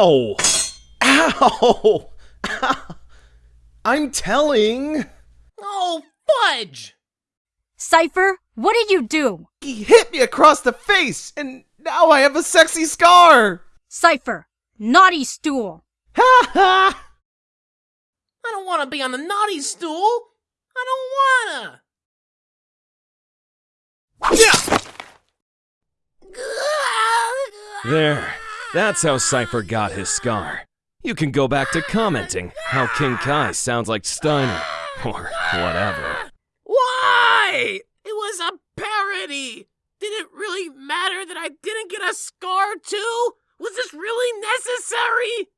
Ow! Ow! I'm telling. Oh, fudge! Cypher, what did you do? He hit me across the face, and now I have a sexy scar. Cypher, naughty stool. Ha ha! I don't want to be on the naughty stool. I don't wanna. There. That's how Cypher got his scar. You can go back to commenting how King Kai sounds like Steiner, or whatever. Why? It was a parody. Did it really matter that I didn't get a scar too? Was this really necessary?